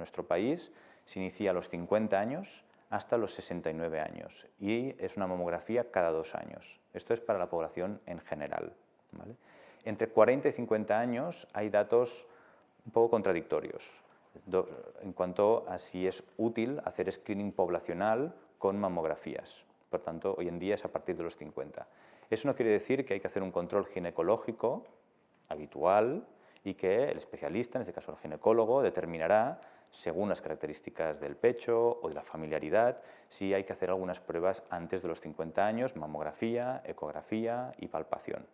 nuestro país se inicia a los 50 años hasta los 69 años y es una mamografía cada dos años. Esto es para la población en general. Entre 40 y 50 años hay datos un poco contradictorios en cuanto a si es útil hacer screening poblacional con mamografías. Por tanto, hoy en día es a partir de los 50. Eso no quiere decir que hay que hacer un control ginecológico habitual y que el especialista, en este caso el ginecólogo, determinará, según las características del pecho o de la familiaridad, si hay que hacer algunas pruebas antes de los 50 años, mamografía, ecografía y palpación.